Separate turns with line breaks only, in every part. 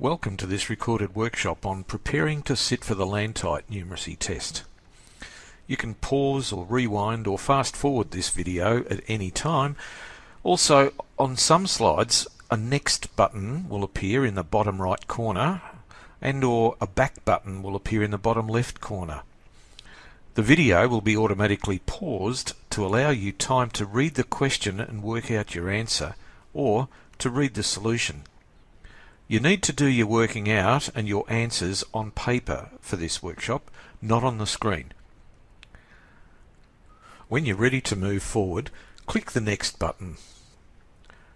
Welcome to this recorded workshop on preparing to sit for the LANTITE numeracy test. You can pause or rewind or fast forward this video at any time. Also, on some slides, a next button will appear in the bottom right corner and or a back button will appear in the bottom left corner. The video will be automatically paused to allow you time to read the question and work out your answer or to read the solution. You need to do your working out and your answers on paper for this workshop, not on the screen. When you're ready to move forward, click the Next button.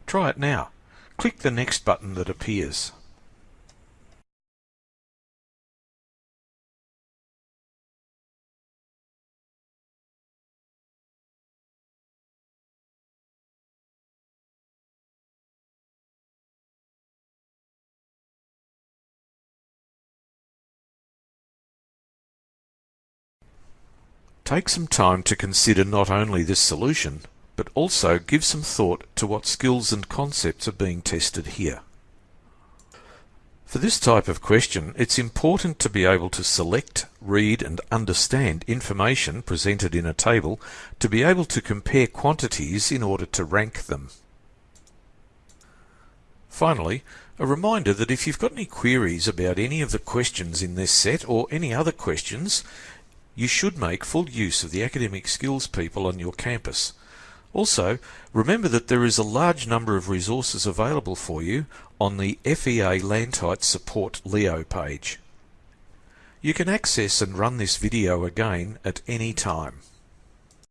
Try it now. Click the Next button that appears. Take some time to consider not only this solution, but also give some thought to what skills and concepts are being tested here. For this type of question, it's important to be able to select, read and understand information presented in a table to be able to compare quantities in order to rank them. Finally, a reminder that if you've got any queries about any of the questions in this set or any other questions, you should make full use of the academic skills people on your campus. Also, remember that there is a large number of resources available for you on the FEA LANTITE Support Leo page. You can access and run this video again at any time.